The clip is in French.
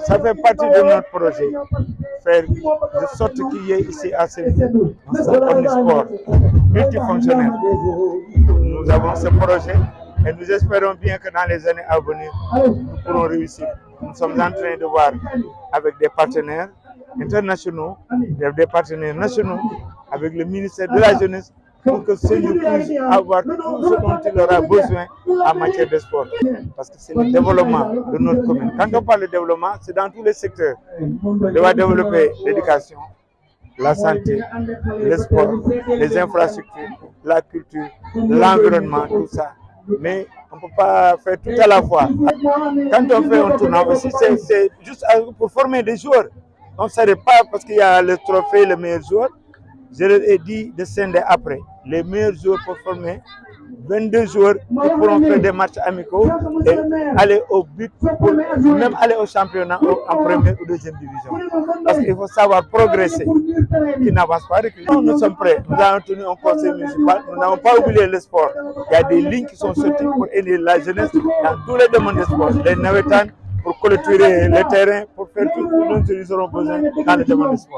Ça fait partie de notre projet, faire de sorte qu'il y ait ici à Séville un centre omnisport multifonctionnel. Nous avons ce projet et nous espérons bien que dans les années à venir, nous pourrons réussir. Nous sommes en train de voir avec des partenaires internationaux, des partenaires nationaux, avec le ministère de la Jeunesse, pour que Séville puisse avoir tout ce dont il aura besoin en matière de sport. Parce que c'est le développement de notre commune. Quand on parle de développement, c'est dans tous les secteurs. On doit développer l'éducation, la santé, le sport, les infrastructures, la culture, l'environnement, tout ça. Mais on ne peut pas faire tout à la fois. Quand on fait un tournoi c'est juste pour former des joueurs. On ne s'arrête pas parce qu'il y a le trophée, le meilleur joueur. Je leur ai dit de scinder après. Les meilleurs joueurs pour former 22 joueurs qui pourront faire des matchs amicaux et aller au but, pour même aller au championnat en première ou deuxième division. Parce qu'il faut savoir progresser, qui n'avance pas. Nous, nous sommes prêts. Nous avons tenu un conseil municipal. Nous n'avons pas oublié le sport. Il y a des lignes qui sont sorties pour aider la jeunesse dans tous les domaines de sport. Les navetans, pour clôturer les terrains, pour faire tout ce dont ils auront besoin dans le domaine du sport.